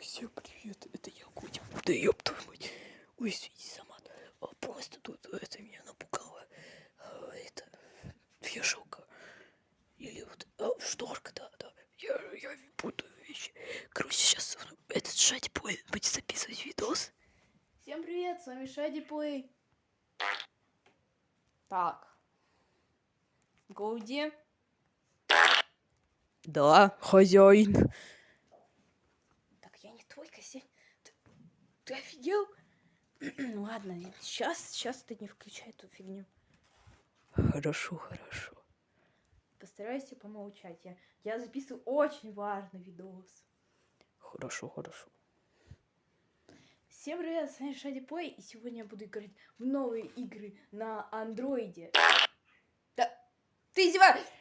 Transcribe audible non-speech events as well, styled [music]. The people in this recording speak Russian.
Всем привет, это я Котик. Да ёб твою мать. Ой, извини, сама. А, Просто тут это меня напугало. А, Это вешалка. Или вот а, шторка, да, да. Я, я путаю вещи. Короче, сейчас этот шать будет записывать видос. Всем привет, с вами Шади Плей. Так. Гоуди. Да, хозяин. Так, я не твой косяк. Ты, ты офигел? [clears throat] Ладно, сейчас, сейчас ты не включай эту фигню. Хорошо, хорошо. Постарайся помолчать. Я, я записываю очень важный видос. Хорошо, хорошо. Всем привет, с вами Шади Плей, и сегодня я буду играть в новые игры на андроиде. Да, ты издеваешься?